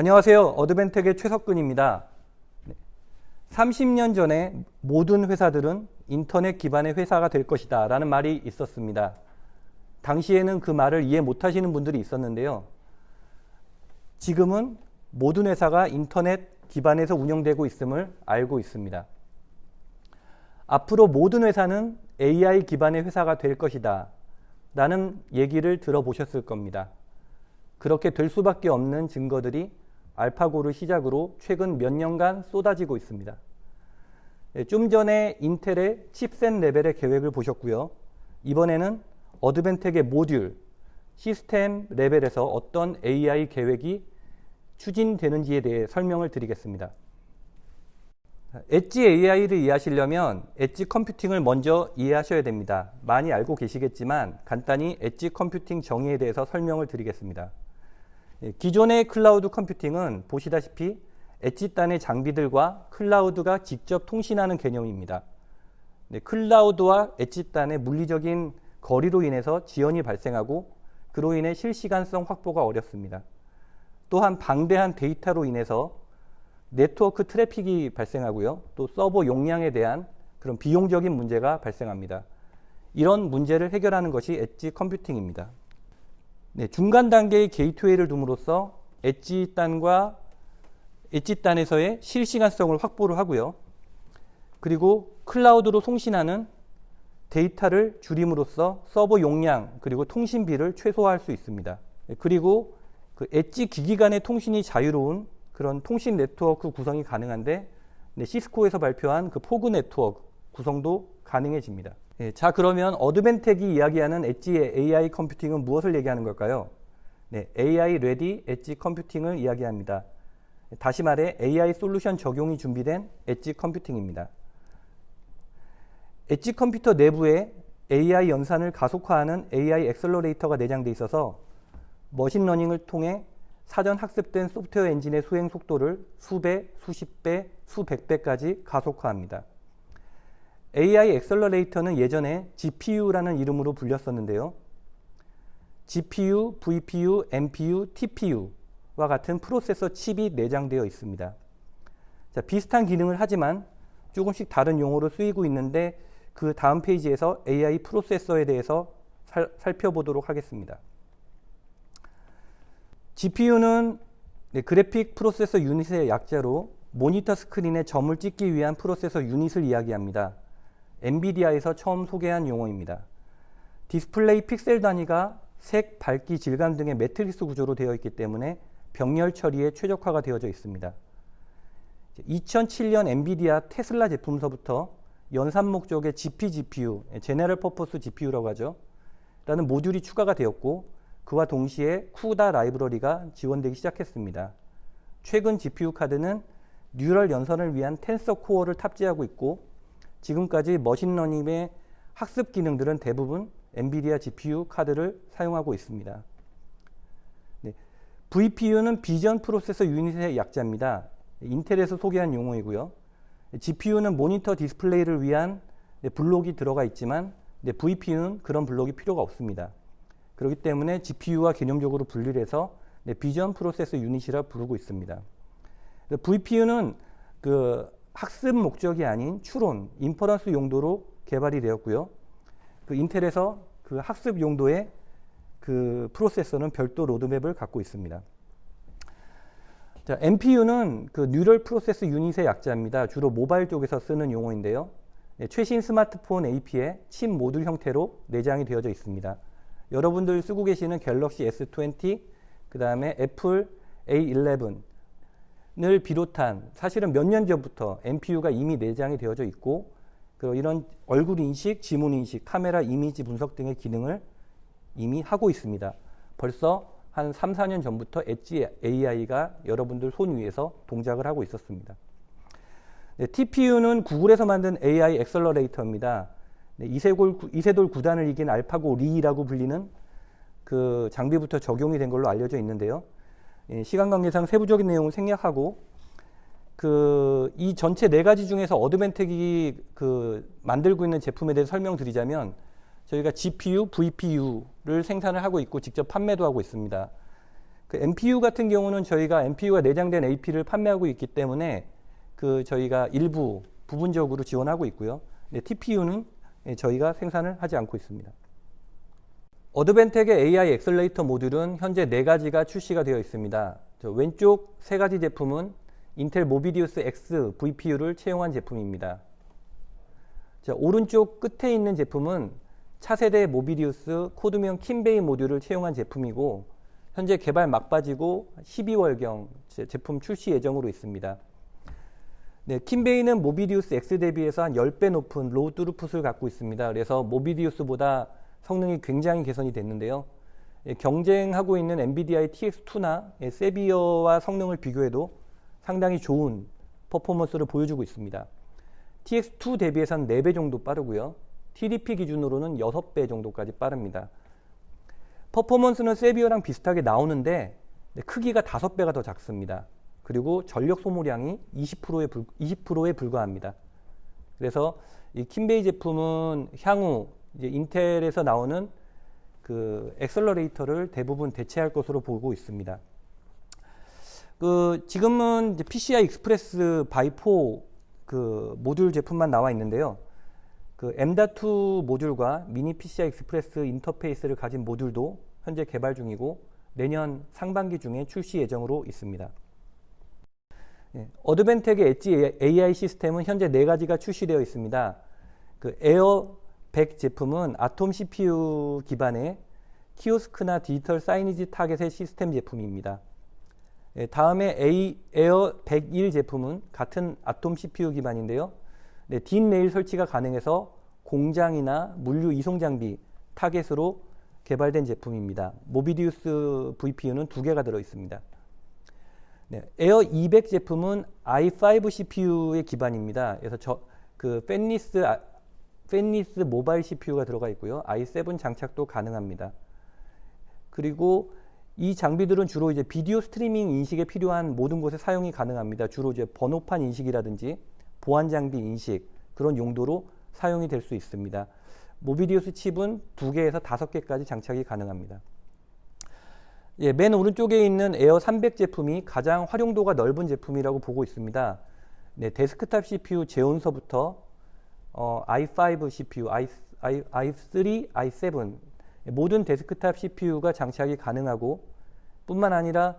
안녕하세요. 어드벤텍의 최석근입니다. 30년 전에 모든 회사들은 인터넷 기반의 회사가 될 것이다 라는 말이 있었습니다. 당시에는 그 말을 이해 못 하시는 분들이 있었는데요. 지금은 모든 회사가 인터넷 기반에서 운영되고 있음을 알고 있습니다. 앞으로 모든 회사는 AI 기반의 회사가 될 것이다 라는 얘기를 들어보셨을 겁니다. 그렇게 될 수밖에 없는 증거들이 알파고를 시작으로 최근 몇 년간 쏟아지고 있습니다. 예, 좀 전에 인텔의 칩셋 레벨의 계획을 보셨고요. 이번에는 Advantech의 모듈, 시스템 레벨에서 어떤 AI 계획이 추진되는지에 대해 설명을 드리겠습니다. 엣지 AI를 이해하시려면 edge computing을 먼저 이해하셔야 됩니다. 많이 알고 계시겠지만 간단히 edge computing 정의에 대해서 설명을 드리겠습니다. 예, 기존의 cloud computing은 보시다시피 edge단의 장비들과 cloud가 직접 통신하는 개념입니다. 네, cloud와 edge단의 물리적인 거리로 인해서 지연이 발생하고 그로 인해 실시간성 확보가 어렵습니다. 또한 방대한 데이터로 인해서 네트워크 트래픽이 발생하고요. 또 서버 용량에 대한 그런 비용적인 문제가 발생합니다. 이런 문제를 해결하는 것이 edge computing입니다. 네, 중간 단계의 gateway를 둠으로써 엣지 단과 엣지 단에서의 실시간성을 확보를 하고요. 그리고 cloud로 송신하는 데이터를 줄임으로써 서버 용량 그리고 통신비를 최소화할 수 있습니다. 네, 그리고 그 엣지 기기 간의 통신이 자유로운 그런 통신 네트워크 구성이 가능한데 네, 시스코에서 발표한 그 fog 네트워크 구성도 가능해집니다. 예, 자 그러면 Advantech이 이야기하는 엣지의 AI 컴퓨팅은 무엇을 얘기하는 걸까요? 네, AI 레디 엣지 컴퓨팅을 이야기합니다. 다시 말해 AI solution 적용이 준비된 edge computing입니다. 엣지 컴퓨터 내부에 AI 연산을 가속화하는 AI 엑셀러레이터가 내장되어 있어서 machine learning을 통해 사전 학습된 소프트웨어 엔진의 수행 속도를 수배, 수십 배, 수백 배까지 가속화합니다. AI accelerator는 예전에 GPU라는 이름으로 불렸었는데요. GPU, VPU, NPU, TPU와 같은 프로세서 칩이 내장되어 있습니다. 자, 비슷한 기능을 하지만 조금씩 다른 용어로 쓰이고 있는데 그 다음 페이지에서 AI 프로세서에 대해서 살, 살펴보도록 하겠습니다. GPU는 네, graphic processor unit의 약자로 모니터 스크린에 점을 찍기 위한 프로세서 유닛을 이야기합니다. 엔비디아에서 처음 소개한 용어입니다. 디스플레이 픽셀 단위가 색, 밝기, 질감 등의 매트리스 구조로 되어 있기 때문에 병렬 처리에 최적화가 되어져 있습니다. 2007년 엔비디아 테슬라 제품서부터 연산 목적의 GP GPU, general purpose GPU라고 하죠. 라는 모듈이 추가가 되었고 그와 동시에 CUDA 라이브러리가 지원되기 시작했습니다. 최근 GPU 카드는 neural 연산을 위한 tensor core를 탑재하고 있고 지금까지 machine learning의 학습 기능들은 대부분 엔비디아 GPU 카드를 사용하고 있습니다. 네. VPU는 vision processor unit의 약자입니다. 인텔에서 소개한 용어이고요. GPU는 모니터 디스플레이를 위한 블록이 들어가 있지만 VPU는 그런 블록이 필요가 없습니다. 그렇기 때문에 GPU와 개념적으로 분리를 해서 vision processor unit이라 부르고 있습니다. VPU는 그 학습 목적이 아닌 추론, inference 용도로 개발이 되었고요. 그 인텔에서 그 학습 용도의 그 프로세서는 별도 로드맵을 갖고 있습니다. 자, NPU는 그 neural process unit의 약자입니다. 주로 모바일 쪽에서 쓰는 용어인데요. 네, 최신 스마트폰 AP에 칩 모듈 형태로 내장이 되어져 있습니다. 여러분들 쓰고 계시는 갤럭시 S20, 그 다음에 애플 A11, 을 비롯한 사실은 몇 년 전부터 NPU가 이미 내장이 되어져 있고 그 이런 얼굴 인식, 지문 인식, 카메라 이미지 분석 등의 기능을 이미 하고 있습니다. 벌써 한 3, 4년 전부터 엣지 AI가 여러분들 손 위에서 동작을 하고 있었습니다. 네, TPU는 구글에서 만든 AI accelerator입니다. 네, 이세돌, 이세돌 구단을 이긴 알파고 리라고 불리는 그 장비부터 적용이 된 걸로 알려져 있는데요. 예, 시간 관계상 세부적인 내용을 생략하고 그 이 전체 네 가지 중에서 어드벤텍이 그 만들고 있는 제품에 대해서 그 MPU 같은 경우는 저희가 MPU가 내장된 AP를 판매하고 있기 때문에 그 저희가 일부 부분적으로 지원하고 있고요. 네, TPU는 저희가 생산을 하지 않고 있습니다. Advantech의 AI accelerator 모듈은 현재 네 가지가 출시가 되어 있습니다. 왼쪽 세 가지 제품은 인텔 Movidius X VPU를 채용한 제품입니다. 자, 오른쪽 끝에 있는 제품은 차세대 Movidius 코드명 Keem Bay 모듈을 채용한 제품이고 현재 개발 막바지고 12월경 제품 출시 예정으로 있습니다. 네, 킴베이는 모비디우스 X 대비해서 한 10배 높은 raw throughput을 갖고 있습니다. 그래서 Movidius보다 성능이 굉장히 개선이 됐는데요. 예, 경쟁하고 있는 NVIDIA TX2나 예, Xavier와 성능을 비교해도 상당히 좋은 퍼포먼스를 보여주고 있습니다. TX2 대비해서는 4배 정도 빠르고요. TDP 기준으로는 6배 정도까지 빠릅니다. 퍼포먼스는 Xavier랑 비슷하게 나오는데 크기가 5배가 더 작습니다. 그리고 전력 소모량이 20%에, 불, 20%에 불과합니다. 그래서 이 Keem Bay 제품은 향후 이제 인텔에서 나오는 그 accelerator를 대부분 대체할 것으로 보고 있습니다. 그 지금은 PCI Express by 4 그 모듈 제품만 나와 있는데요. 그 M.2 모듈과 미니 PCI Express 인터페이스를 가진 모듈도 현재 개발 중이고 내년 상반기 중에 출시 예정으로 있습니다. 예, 어드벤텍의 엣지 AI 시스템은 현재 네 가지가 출시되어 있습니다. 그 AIR 100 제품은 Atom CPU 기반의 키오스크나 디지털 사이니지 타겟의 시스템 제품입니다. 예, 다음에 A, AIR 101 제품은 같은 Atom CPU 기반인데요. 네, DIN rail 설치가 가능해서 공장이나 물류 이송 장비 타겟으로 개발된 제품입니다. Movidius VPU는 두 개가 들어 있습니다. 네, AIR 200 제품은 i5 CPU의 기반입니다. 그래서 저, 그 fanless 아, fanless 모바일 CPU가 들어가 있고요. i7 장착도 가능합니다. 그리고 이 장비들은 주로 이제 비디오 스트리밍 인식에 필요한 모든 곳에 사용이 가능합니다. 주로 이제 번호판 인식이라든지 보안 장비 인식 그런 용도로 사용이 될 수 있습니다. Movidius 칩은 두 개에서 다섯 개까지 장착이 가능합니다. 예, 맨 오른쪽에 있는 AIR 300 제품이 가장 활용도가 넓은 제품이라고 보고 있습니다. 네, 데스크탑 CPU Xeon서부터 어, i5 CPU, i, i, i3, i7 모든 데스크탑 CPU가 장착이 가능하고 뿐만 아니라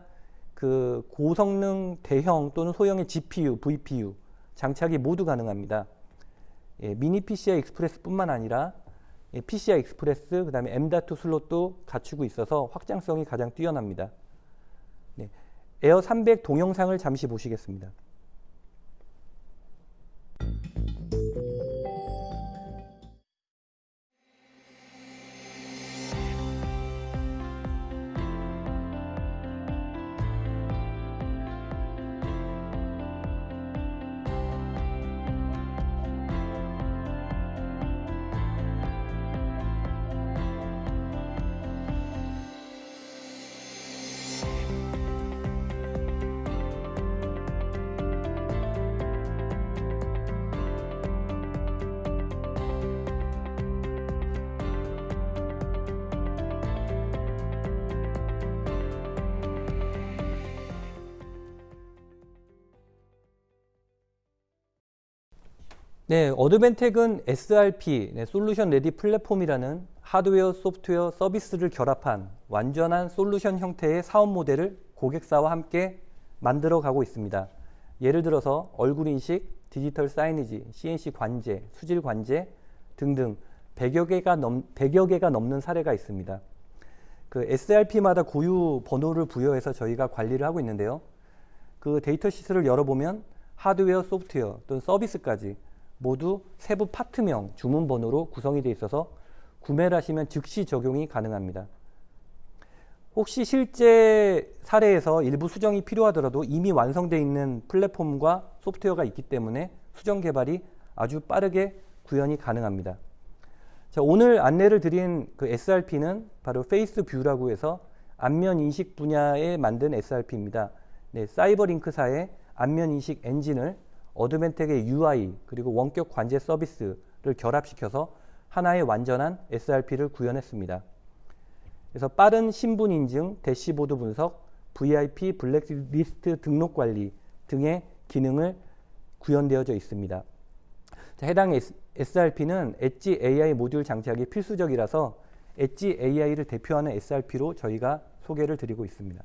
그 고성능 대형 또는 소형의 GPU, VPU 장착이 모두 가능합니다. 예, 미니 PCI Express뿐만 아니라 예, PCI Express 그다음에 M.2 슬롯도 갖추고 있어서 확장성이 가장 뛰어납니다. 네, AIR 300 동영상을 잠시 보시겠습니다. 네, Advantech은 SRP, 네, Solution Ready Platform이라는 하드웨어, 소프트웨어, 서비스를 결합한 완전한 솔루션 형태의 사업 모델을 고객사와 함께 만들어 가고 있습니다. 예를 들어서 얼굴 인식, 디지털 signage, CNC 관제, 수질 관제 등등 100여 개가, 넘, 100여 개가 넘는 사례가 있습니다. 그 SRP마다 고유 번호를 부여해서 저희가 관리를 하고 있는데요. 그 data sheet를 열어보면 하드웨어, 소프트웨어 또는 서비스까지 모두 세부 파트명 주문번호로 구성이 되어 있어서 구매를 하시면 즉시 적용이 가능합니다. 혹시 실제 사례에서 일부 수정이 필요하더라도 이미 완성되어 있는 플랫폼과 소프트웨어가 있기 때문에 수정 개발이 아주 빠르게 구현이 가능합니다. 자, 오늘 안내를 드린 그 SRP는 바로 FaceView라고 해서 안면 인식 분야에 만든 SRP입니다. 네, CyberLink사의 안면 인식 엔진을 Advantech의 UI 그리고 원격 관제 서비스를 결합시켜서 하나의 완전한 SRP를 구현했습니다. 그래서 빠른 신분 인증, 대시보드 분석, VIP 블랙리스트 등록 관리 등의 기능을 구현되어져 있습니다. 자, 해당 SRP는 엣지 AI 모듈 장착이 필수적이라서 엣지 AI를 대표하는 SRP로 저희가 소개를 드리고 있습니다.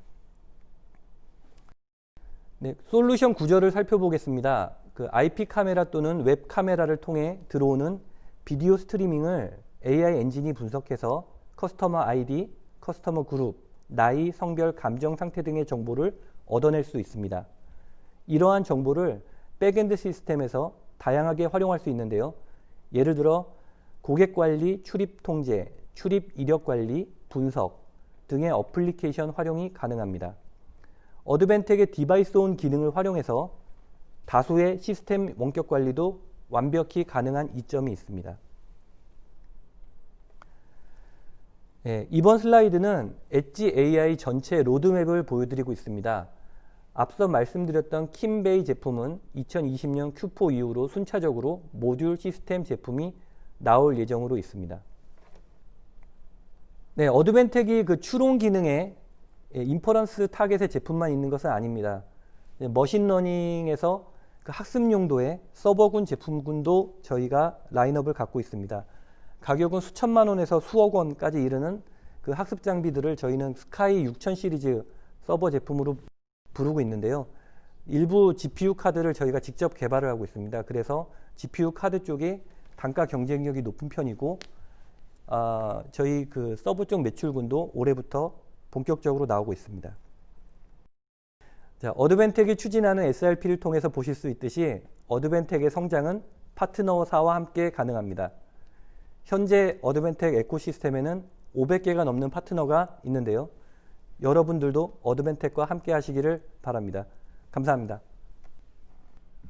네, 솔루션 구조를 살펴보겠습니다. 그 IP 카메라 또는 웹 카메라를 통해 들어오는 비디오 스트리밍을 AI 엔진이 분석해서 customer ID, customer group, 나이, 성별, 감정 상태 등의 정보를 얻어낼 수 있습니다. 이러한 정보를 backend 시스템에서 다양하게 활용할 수 있는데요. 예를 들어 고객 관리, 출입 통제, 출입 이력 관리, 분석 등의 어플리케이션 활용이 가능합니다. Advantech의 DeviceOn 기능을 활용해서 다수의 시스템 원격 관리도 완벽히 가능한 이점이 있습니다. 예, 이번 슬라이드는 엣지 AI 전체 로드맵을 보여드리고 있습니다. 앞서 말씀드렸던 Keem Bay 제품은 2020년 Q4 이후로 순차적으로 모듈 시스템 제품이 나올 예정으로 있습니다. 네, Advantech이 그 추론 기능에 예, inference target의 제품만 있는 것은 아닙니다. 예, machine learning에서 그 학습 용도의 서버군 제품군도 저희가 라인업을 갖고 있습니다. 가격은 수천만 원에서 수억 원까지 이르는 그 학습 장비들을 저희는 SKY 6000 시리즈 서버 제품으로 부르고 있는데요. 일부 GPU 카드를 저희가 직접 개발을 하고 있습니다. 그래서 GPU 카드 쪽에 단가 경쟁력이 높은 편이고 아, 저희 그 서버 쪽 매출군도 올해부터 본격적으로 나오고 있습니다. 자, Advantech이 추진하는 SRP를 통해서 보실 수 있듯이 Advantech의 성장은 파트너사와 함께 가능합니다. 현재 Advantech ecosystem에는 500개가 넘는 파트너가 있는데요. 여러분들도 Advantech과 함께 하시기를 바랍니다. 감사합니다.